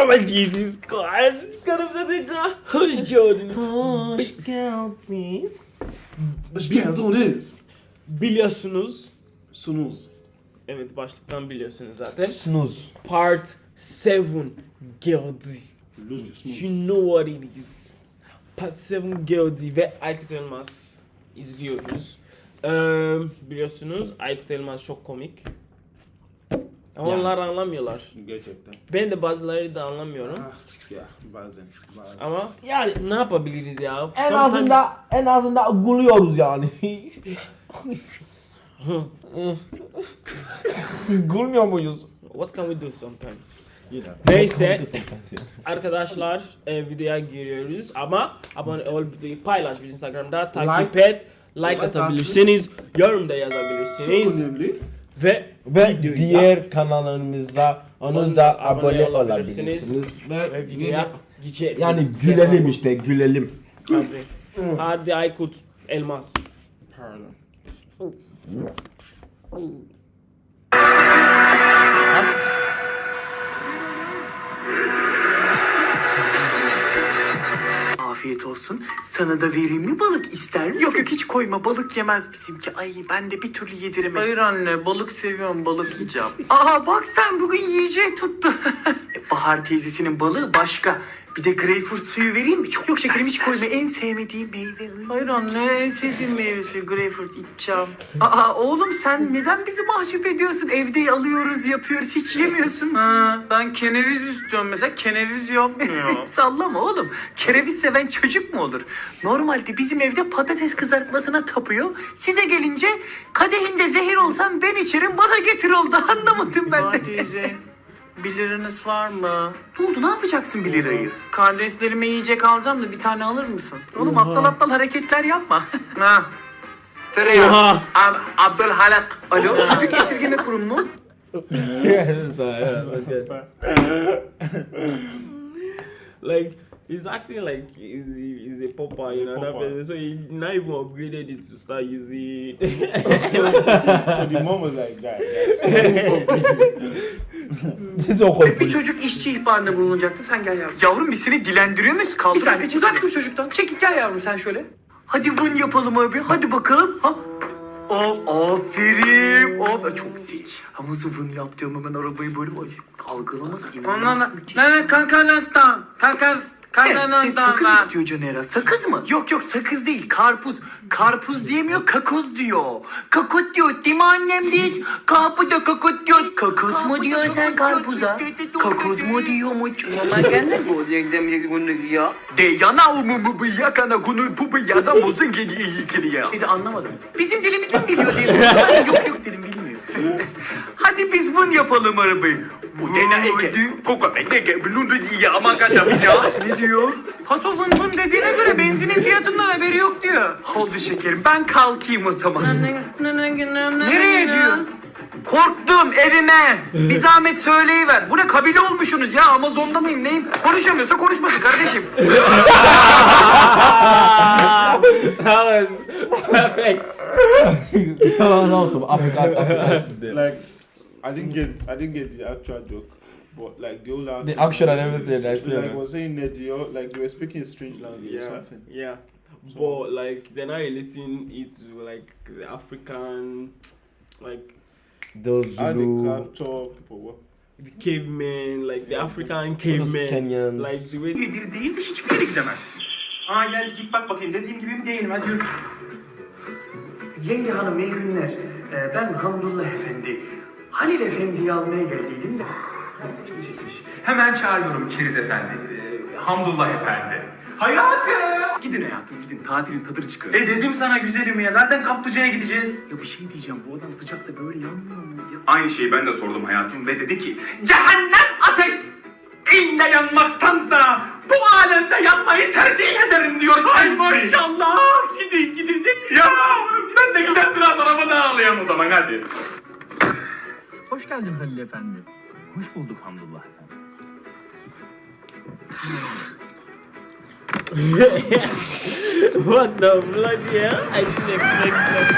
Oh my Jesus God. Kanımıza tekrar hoş geldiniz. Hoş geldin. Hoş geldiniz. Biliyorsunuz. Sunuz. Evet başlıktan biliyorsunuz zaten. Snooze. Part 7 geldi. You know what it is. Part 7 geldi ve Aykut Elmas izliyoruz. Ee, biliyorsunuz Aykut Elmas çok komik. Ama Yani. onlar anlamıyorlar. Gerçekten. Ben de bazıları da anlamıyorum. Ah, ya bazen. bazen. Ama yani ne yapabiliriz ya? En Sometimes- azından en azından gülüyoruz yani. Gülmüyor muyuz? What can we do sometimes? You know. Neyse arkadaşlar e, videoya giriyoruz ama abone ol videoyu paylaş biz Instagram'da takip Like. et like Like atabilirsiniz yorum da Çok yazabilirsiniz önemli. Ve Ve videoyu diğer kanallarımıza onu da abone olabilirsiniz. ve Ve videoya geçelim. yani gülelim işte gülelim. Hadi. Hadi Aykut Elmas. Pardon. Olsun. Sana da vereyim mi balık ister misin? Yok yok hiç koyma balık yemez bizimki. Ay ben de bir türlü yediremedim. Hayır anne balık seviyorum balık yiyeceğim. Aa bak sen bugün yiyeceği tuttu. Bahar teyzesinin balığı başka. Bir de greyfurt suyu vereyim mi? Çok yok şekerim hiç koyma. En sevmediğim meyve. Hayır anne en sevdiğim meyvesi greyfurt içeceğim. Aa oğlum sen neden bizi mahcup ediyorsun? Evde alıyoruz yapıyoruz hiç yemiyorsun. Ha, ben keneviz istiyorum mesela keneviz yapmıyor. Sallama oğlum. Kereviz seven çocuk mu olur? Normalde bizim evde patates kızartmasına tapıyor. Size gelince kadehinde zehir olsam ben içerim bana getir oldu. Anlamadım ben de. 1 liranız var mı? Ne oldu ne yapacaksın 1 lirayı? Kardeşlerime yiyecek alacağım da bir tane alır mısın? Oğlum aptal aptal hareketler yapma. Ha. Tereyağı. Oha. Ab Abdülhalak. Alo çocuk esirgeme kurumu mu? like he's acting like he's, he's a popper, you know. That person. So he now even upgraded it to start using. So the mom was like, guys, Siz o Bir çocuk işçi ihbarında bulunacaktı. Sen gel yavrum. Yavrum biz seni dilendiriyor muyuz? Kaldır. Bir saniye uzak dur çocuktan. Çekil gel yavrum sen şöyle. Hadi vın yapalım abi. Hadi bakalım. Ha? Aa, aferin. Aa, çok zeki. Ama nasıl vın yap diyorum hemen arabayı böyle böyle algılaması Ondan inanılmaz müthiş. ne kankanastan. Kankas Kankanastan. sakız istiyor Caner'a. Sakız mı? Yok yok sakız değil. Karpuz. Karpuz diyemiyor, kakoz diyor. Kakot diyor değil mi annem değil? Kapı da kakot diyor. Kakoz mu diyor sen karpuza? Kakoz mu diyor mu? Mama sen ne bu yengem bunu ya? De yana umu mu bu yakana kunu bu bu ya da bozun geliyor iyi geliyor. Bir de anlamadım. Bizim dilimizi mi biliyor diye. Yok yok dilim bilmiyor. Hadi biz bunu yapalım arabayı. Bu dena eke. Koka eke. Bunu da diye ama kadam ya. Ne diyor? Vın vın dediğine göre benzinin fiyatından haberi yok diyor. Oldu şekerim ben kalkayım o zaman. Nereye diyor? Korktum evime. Bir zahmet söyleyiver. Bu ne kabile olmuşsunuz ya Amazon'da mıyım neyim? Konuşamıyorsa konuşmasın kardeşim. that was perfect. Yalan olsun Afrika Afrika şimdi. like, I didn't get, I didn't get the actual joke, but like the whole The action and everything. That's So like, yeah. was saying Nedio, like you were speaking a strange language or Yeah, something. yeah. But like they're not relating it to like the African, like Those How they Zulu. can talk, people what? the cavemen, like the African cavemen, Kenyans. like the way. Değilse hiçbir yere gidemez. Aa gel git bak bakayım dediğim gibi mi değilim hadi yürü. Yenge hanım iyi günler. Ee, ben Hamdullah Efendi. Halil Efendi'yi almaya geldiydim de. Çekmiş. Hemen çağırıyorum Keriz Efendi. Ee, Hamdullah Efendi. Hayatım! Gidin hayatım gidin tatilin tadını çıkarın. E dedim sana güzelim ya. Zaten kaplıcaya gideceğiz. Ya bir şey diyeceğim bu adam sıcakta böyle yanmıyor mu? Aynı şeyi ben de sordum hayatım ve dedi ki Cehennem ateş ille yanmaktansa bu alemde yanmayı tercih ederim diyor Ay maşallah gidin gidin Ya ben de gider biraz arabada ağlayayım o zaman hadi. Hoş geldin Halil Efendi. Hoş bulduk Hamdullah Efendi. What the bloody hell? I didn't expect that.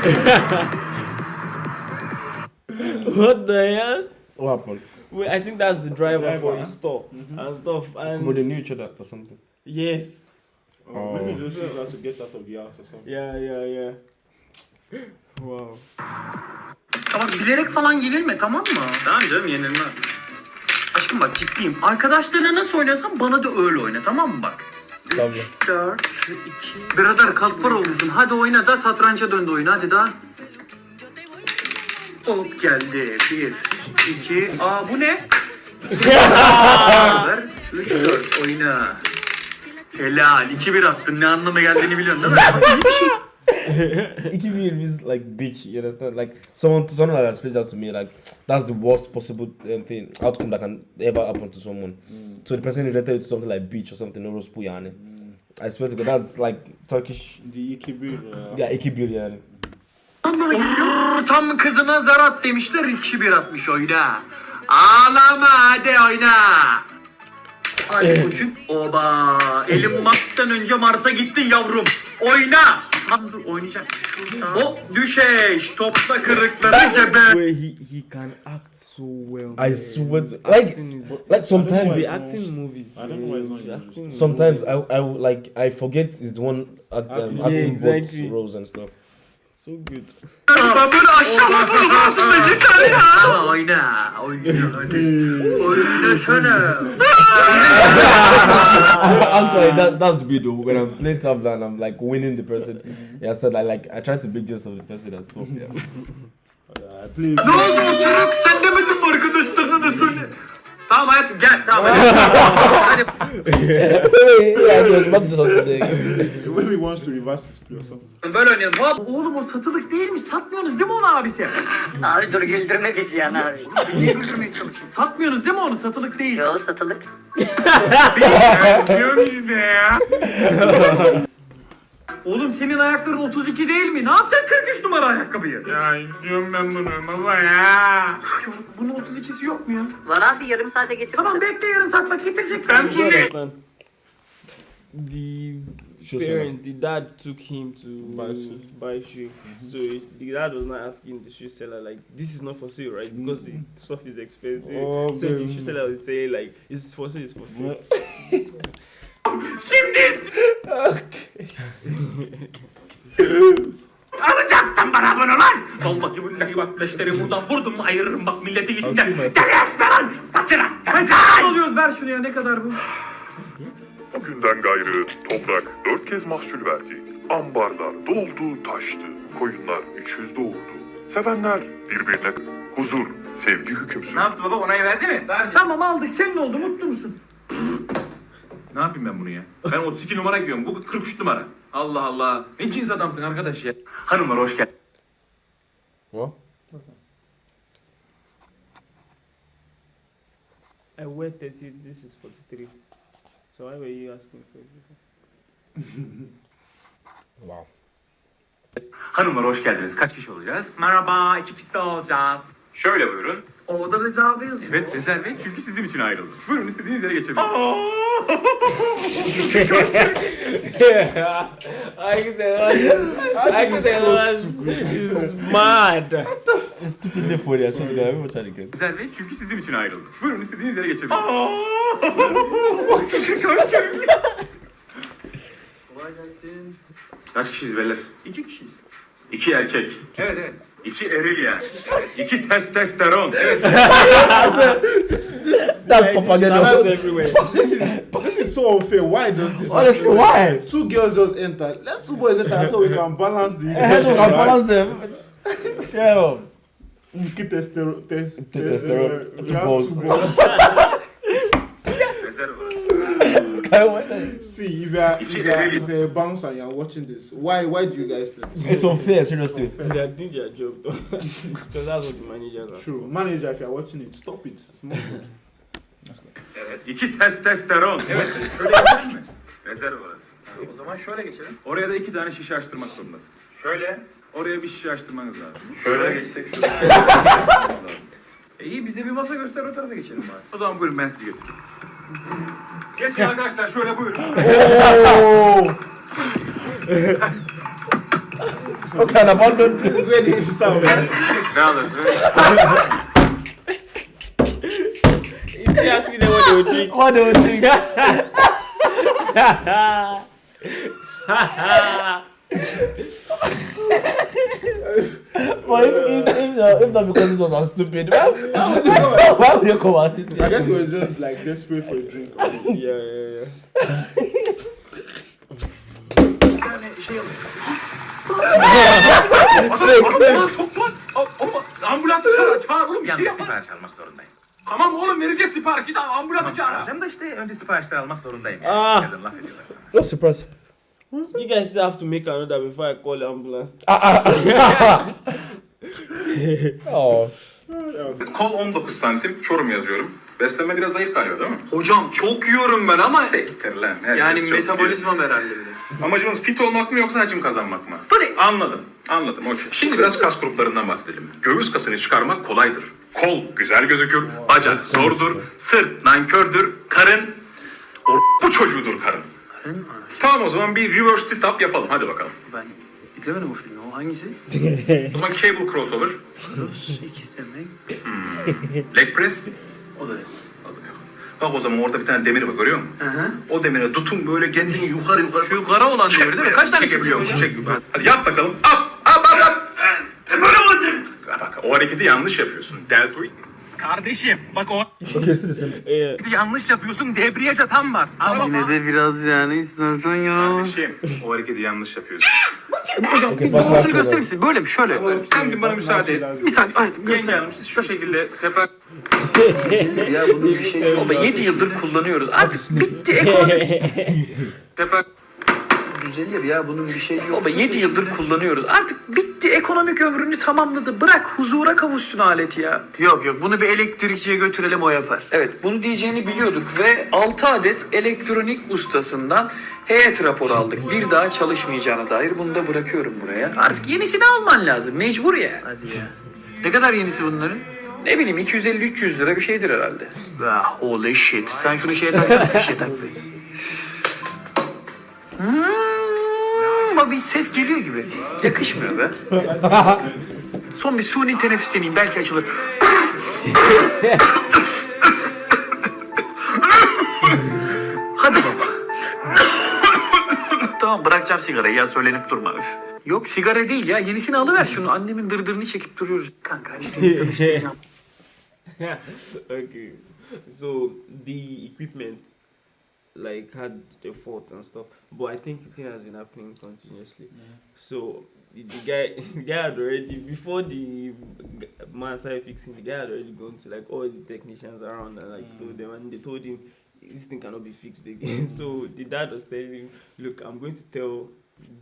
what the hell? What? Wait, I think that's the driver, Driver, for huh? his store and stuff. And But they knew each other or something. yes, Oh, maybe those shoes have to get out of the house or something. yeah, yeah, yeah. Wow. Ama bilerek falan yenilme tamam mı? Tamam canım yenilme. Aşkım bak ciddiyim. Arkadaşlarına nasıl oynuyorsan bana da öyle oyna tamam mı bak? Tabii. 4, 2... Birader Kasparov musun? Hadi oyna da satranca döndü oyun hadi daha. Hop geldi. 1, 2... Aa bu ne? 3, 4 oyna. Helal. 2-1 attın. Ne anlama geldiğini biliyorsun değil mi? İyi bir şey. It means like bitch, you understand? Like someone someone like that explains out to me like that's the worst possible um, thing outcome that can ever happen to someone. So the person related to something like bitch or something or yani. I swear to God, that's like Turkish. The ikibir. Uh, Yeah, iki bir yani. Brrr, Tam kızına zar at demişler 2-1 atmış oyna. Ağlama hadi oyna. Hadi koçum. Oba. Elim Mars'tan önce Mars'a gittin yavrum. Oyna. Lan dur oynayacak. O düşeş. Topta kırıkları gebe. Where he he can act so well. I swear to like like sometimes the acting movies. I don't know why it's not acting sometimes I. I like I forget is the one act, um, Yeah, acting exactly. roles and stuff. So good. Ben böyle aşağıma vurmasın da yeter ya. Oyna. Oyna hadi. Oyna sana. Actually, that that's me though. When I'm playing tabla and I'm like winning the person, yeah, so I like I try to make just of the person at top. Yeah. I play. Ne oldu Sırık? Sen demedin mi arkadaşlarına da söyle. Tamam hayatım gel. Tamam hadi. yeah, I was about to do something. there. Maybe he wants to reverse his play or something. Böyle oynayalım. Hop. Oğlum o satılık değilmiş. Satmıyorsunuz değil mi onu abisi? Abi dur güldürme bizi yani abi. Güldürmeye çalışıyorsun? Satmıyorsunuz değil mi onu? Satılık değil. Yo satılık. Oğlum senin ayakların 32 değil mi? Ne yapacaksın 43 numara ayakkabıyı? Ya istiyorum ben bunu baba ya. Bunun 32'si yok mu ya? Var abi yarım saate getirirsin. Tamam bekle yarın saat bak getirecek. Ben bunu... The parent, the dad took him to Buy shoes. buy shoe. So he- the dad was not asking the shoe seller like, "This is not for sale, right?" Because the stuff is expensive. Oh, so the baby. shoe seller would say like, "It's for sale, it's for sale." Alacaksın bana bunu lan! Vallahi billahi bak leşleri buradan vurdum mu ayırırım bak milleti ben. Gel etme lan! Sakın Ne oluyoruz ver şunu ya ne kadar bu? O günden gayrı toprak dört kez mahsul verdi. Ambarlar doldu taştı. Koyunlar üçüz doğurdu. Sevenler birbirine huzur, sevgi hüküm sürdü. Ne yaptı baba onayı verdi mi? Verdi. Tamam aldık senin oldu mutlu musun? Ne yapayım ben bunu ya? Ben 32 numara giyiyorum. Bu 43 numara. Allah Allah. Ne cins adamsın arkadaş ya. Hanımlar hoş geldin. What? I wear 30. This is 43. So why were you asking for it before? Wow. Hanımlar hoş geldiniz. Kaç kişi olacağız? Merhaba, iki kişi olacağız. Şöyle buyurun. Orada rezerve yazıyor. Evet, rezerve çünkü sizin için ayrıldı. Buyurun istediğiniz yere geçebilirsiniz. I can tell. I can tell. Is mad. It's stupidly funny. I swear to God, everyone trying to get. Rezerve çünkü sizin için ayrıldı. Buyurun istediğiniz yere geçebilirsiniz. Kolay gelsin. Kaç kişiyiz beyler? İki kişiyiz. İki erkek. Evet evet. İki eril. İki testosteron. That's propaganda. This is this is so unfair. Why does this? Honestly, happen? why? Two girls just enter. Let two boys enter so we can balance the. Hey, so can balance them. Yeah. Testosterone. we Two balls. Two balls. Rezerve. See, if you are if you are, if you're a bouncer and you're watching this, why why do you guys think? this? It's unfair, seriously. They are doing their job though. Because that's what the managers are. True, manager, if you're watching it, stop it. It's not good. Evet. İki testosteron. Evet. Şöyle geçelim mi? Rezerv orası. O zaman şöyle geçelim. Oraya da iki tane şişe açtırmak zorundasınız. Şöyle. Oraya bir şişe açtırmanız lazım. Şöyle geçsek E iyi bize bir masa göster o tarafa geçelim bari. O zaman buyurun ben sizi götüreyim. Geçin arkadaşlar şöyle buyurun. What kind of person? İs the issue sound. ne alırsın? you asking them what they would drink. What do you think? But if, if, if, if not because this was a stupid, why, why, would you come out? I guess we were just like desperate for a drink. yeah, yeah, yeah. Ambulans çağır, çağır oğlum. Yalnız sipariş almak zorundayım. Tamam oğlum vereceğiz sipariş. Git ambulansı çağır. Alacağım da işte önce siparişler almak zorundayım. Ah. Neden laf ediyorlar. No surprise. You guys still have to make another before I call the ambulance. Oh. Kol 19 santim, Çorum yazıyorum. Beslenme biraz zayıf galiba değil mi? Hocam çok yiyorum ben ama Sektir lan. herkes yani çok metabolizmam herhalde. Amacımız fit olmak mı yoksa hacim kazanmak mı? Anladım. Anladım. Okey. Şimdi biraz kas gruplarından bahsedelim. Göğüs kasını çıkarmak kolaydır. Kol güzel gözükür. Bacak zordur. Sırt nankördür. Karın bu çocuğudur karın. Tamam o zaman bir reverse sit up yapalım. Hadi bakalım. Ben izlemedim o filmi. O hangisi? O zaman cable crossover, X demek. leg press. O da yok. Bak o zaman orada bir tane demir var görüyor musun? Hı hı. O demire tutun böyle kendini yukarı yukarı. Şu kara olan demir değil mi? Kaç tane çekebiliyor musun? Çek yukarı. Hadi yap bakalım. Up, up, up, up. Oldu. Bak o hareketi yanlış yapıyorsun. Deltoid. Kardeşim bak o. Yeah. yanlış yapıyorsun debriyaja tam bas. Araba Yine de biraz yani istersen ya. Kardeşim o hareketi yanlış yapıyorsun. To gösterir that. misin? Böyle mi? Şöyle. Sen bir bana müsaade et. Bir saniye. Ay, Yenge Hanım siz şu şekilde tepe... Ya bunun bir şey Baba 7 yıldır kullanıyoruz. Artık bitti ekonomi. tepe... Düzelir ya bunun bir şey yok. Baba 7 yıldır kullanıyoruz. Artık bitti ekonomik ömrünü tamamladı. Bırak huzura kavuşsun alet ya. Yok yok bunu bir elektrikçiye götürelim o yapar. Evet bunu diyeceğini biliyorduk ve 6 adet elektronik ustasından heyet raporu aldık. Bir daha çalışmayacağına dair bunu da bırakıyorum buraya. Artık yenisini alman lazım mecbur ya. Hadi ya. Ne kadar yenisi bunların? Ne bileyim 250-300 lira bir şeydir herhalde. Ah holy shit. Sen şunu şeye taksana. şeye tak. Hmm, ama bir ses geliyor gibi. Yakışmıyor be. Son bir suni teneffüs deneyeyim belki açılır. Hadi baba. tamam bırakacağım sigarayı ya söylenip durma. Yok sigara değil ya yenisini alıver şunu. Annemin dırdırını çekip duruyoruz. Kanka okay. So the equipment like had a fault and stuff, but I think the thing has been happening continuously. So the, the guy, the guy had already before the man started fixing. The guy had already gone to like all the technicians around and like told mm. them, and they told him this thing cannot be fixed again. so the dad was telling him, "Look, I'm going to tell."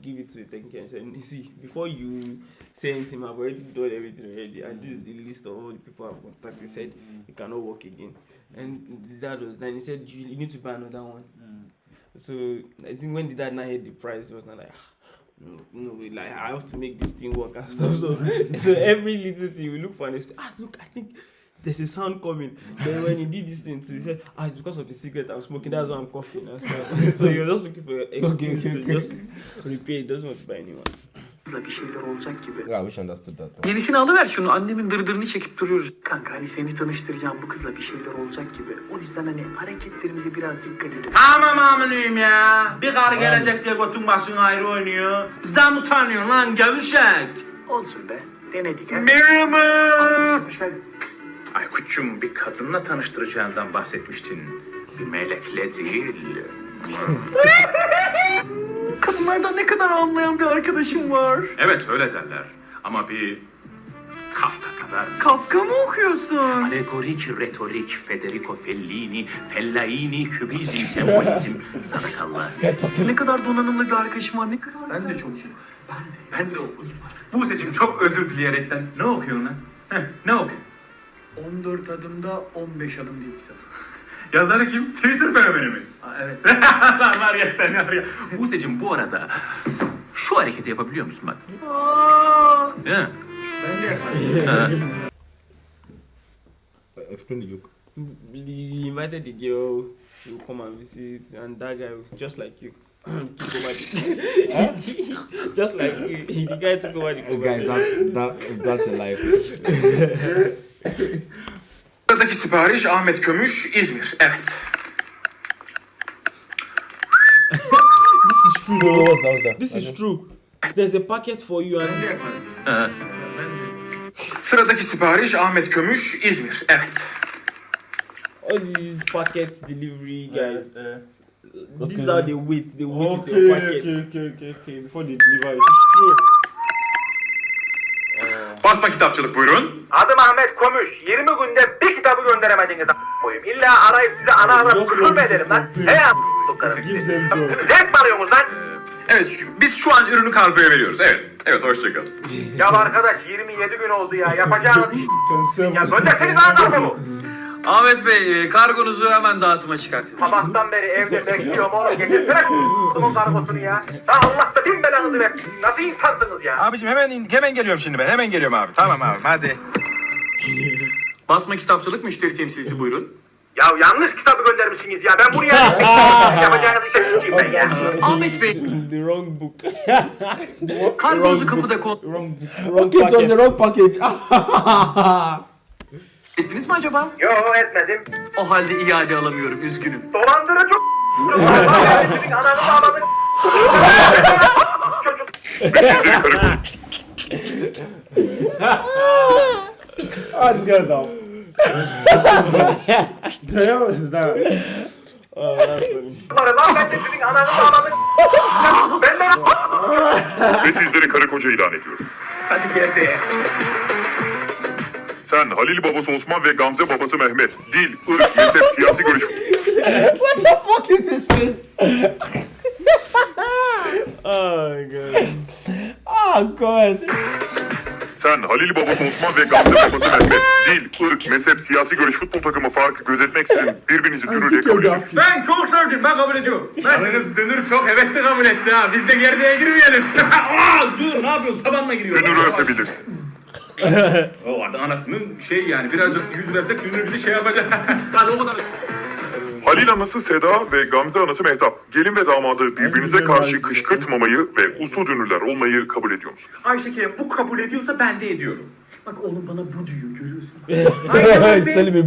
Give it to the technician. and said, You see, before you say anything, I've already done everything already, and this is the list of all the people I've contacted. Said it cannot work again, and the dad was then he said you, you need to buy another one. So I think when the dad now hit the price, he was not like, "Ah, no, no, like I have to make this thing work and stuff. So, so every little thing we look for an excuse. Ah, look, I think there's a sound coming. Then when he did this thing too, he said, ah, it's because of the cigarette I'm smoking. That's why I'm coughing and stuff. so you're just looking for an excuse Okay, okay, to okay. just repair. He doesn't want to buy anyone. bir şeyler olacak gibi. Yeah, I wish understood that. though. Yenisini alıver şunu. Annemin dırdırını çekip duruyoruz. Kanka hani seni tanıştıracağım bu kızla bir şeyler olacak gibi. O yüzden hani hareketlerimize biraz dikkat edelim. Tamam aminiyim ya. Bir karı gelecek diye götün başın ayrı oynuyor. Bizden utanıyorsun lan gevşek? Olsun be. Denedik ha. Merhaba. Hoş geldin. Aykut'cum bir kadınla tanıştıracağından bahsetmiştin. Bir melekle değil. Kadınlardan ne kadar anlayan bir arkadaşım var. Evet öyle derler. Ama bir Kafka kadar. Kafka mı okuyorsun? Alegorik, retorik, Federico Fellini, Fellaini, Kübizm, sembolizm, sadakallah. Ne kadar donanımlı bir arkadaşım var. Ne kadar Ben de çok iyi. Ben de okudum. Buse'cim çok özür dileyerekten ne okuyorsun lan? Heh, ne okuyorsun? 14 adımda 15 adım diye kitap. Yazarı kim? Twitter fenomeni mi? Aa, evet. Lan var ya sen var ya. Buse'cim bu arada şu hareketi yapabiliyor musun bak? Değil mi? Ben de yaparım. Explain the joke. He invited the girl to come and visit, and that guy, just like you, took over the. just like you, he- the guy took over the Hey guys, that, that, that's a life. Sipariş Ahmet Kömüş İzmir. Evet. This is true. That? That? This is true. There's a packet for you and Sıradaki sipariş Ahmet Kömüş İzmir. Evet. all these packet delivery guys. This is Okay. how they wait. They wait Okay, your packet. okay, okay, okay, okay. Before they deliver it. It's true. Basma kitapçılık buyurun. Adım Ahmet Komüş. 20 günde bir kitabı gönderemediniz koyayım. İlla arayıp size ana ana küfür mü edelim lan? He a***luklarım Give sizi. Zevk alıyorsunuz lan? Evet biz şu an ürünü kargoya veriyoruz. Evet. Evet hoşçakalın. Ya arkadaş 27 gün oldu ya. Yapacağınız iş. 27 Ya gönderseniz ana bu. Ahmet Bey e, kargonuzu hemen dağıtıma çıkartın. Sabahtan beri evde bekliyorum oğlum. Getirsene bunun kargosunu ya. Ha Allah da bin belanızı versin. Nasıl insansınız ya? Abicim hemen hemen geliyorum şimdi ben. Hemen geliyorum abi. Tamam abi hadi. Basma kitapçılık müşteri temsilcisi buyurun. Ya yanlış kitabı göndermişsiniz ya. Ben buraya yapacağınız işe sıçayım ben ya. Ahmet Bey The wrong book. kargonuzu kapıda kontrol Wrong book. wrong was packet. the wrong package. ettiniz mi acaba? Yo etmedim. O halde iade alamıyorum üzgünüm. Dolandırıcı ananı. Çocuk. Ah, this guy's off. the hell is that? Oh, that's funny. Ve sizleri karı koca ilan ediyorum. Hadi geldi. Sen Halil babası Osman ve Gamze babası Mehmet. Dil, ırk, mezhep, siyasi görüş. What the fuck is this face? Oh god. Oh god. Sen Halil babası Osman ve Gamze babası Mehmet. Dil, ırk, mezhep, siyasi görüş, futbol takımı farkı gözetmeksizin birbirinizi türüyle think kabul edin. Ben çok sevdim ben kabul ediyorum. Yalnız dönür çok hevesli kabul etti ha. Biz de gerdeğe girmeyelim. Aa, dur ne yapıyorsun tabanla giriyor. Dünürü öpebilirsin. o artık anasının şey yani birazcık yüz versek dünür bizi şey yapacak. Hadi o kadar. Halil anası Seda ve Gamze anası Mehtap. Gelin ve damadı birbirinize karşı kışkırtmamayı ve uslu dünürler olmayı kabul ediyor musunuz? Ayşe Kerem bu kabul ediyorsa ben de ediyorum. Bak oğlum bana bu diyor görüyorsun. Aynen öyle.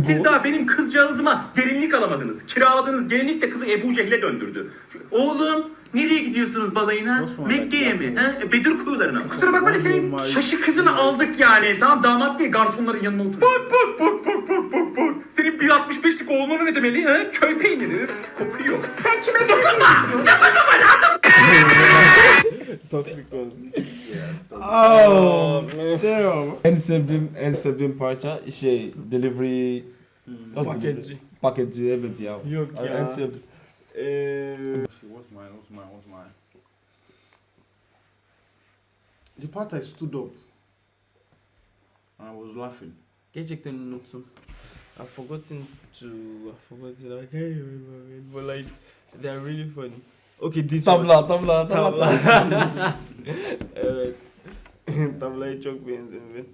Siz bu. daha benim kızcağızıma gelinlik alamadınız. Kiraladığınız gelinlik de kızı Ebu Cehil'e döndürdü. Oğlum nereye gidiyorsunuz balayına? Mekke'ye mi? He? Bedir kuyularına. Kusura bakma senin şaşı kızını aldık yani. Tamam damat diye garsonların yanına otur. Bak bak bak bak bak bak bak. Senin 1.65'lik oğlunu ne demeli? He? Köy peyniri. Kopuyor. Sen kime dokunma? Dokunma lan! Toxic ones. Oh, terrible. En sevdiğim, en sevdiğim parça şey delivery Paketçi. paketçi evet ya. Yok ya. En sevdiğim. Eee What's mine? What's mine? What's mine? The part I stood up and I was laughing. gerçekten unuttum. I've forgotten to I've forgotten I can't remember it, but like they're really funny. Okay, this one. Tabla, tabla, tabla. Tabla. evet. Tablayı çok beğendim ben.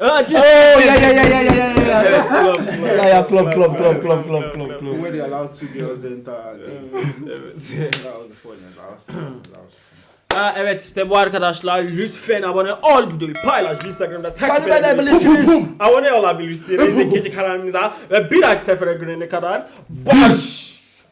Aa, this- Oh yeah yeah yeah yeah yeah yeah yeah. Club, club. Yeah yeah club club club club club club club. Where they allowed two girls enter. and they- Evet. that was the funniest. Was, that Aa, evet işte bu arkadaşlar lütfen abone ol videoyu paylaş. Instagram'da takip edebilirsiniz. abone olabilirsiniz ikinci kanalımıza ve bir dahaki sefere görene kadar barış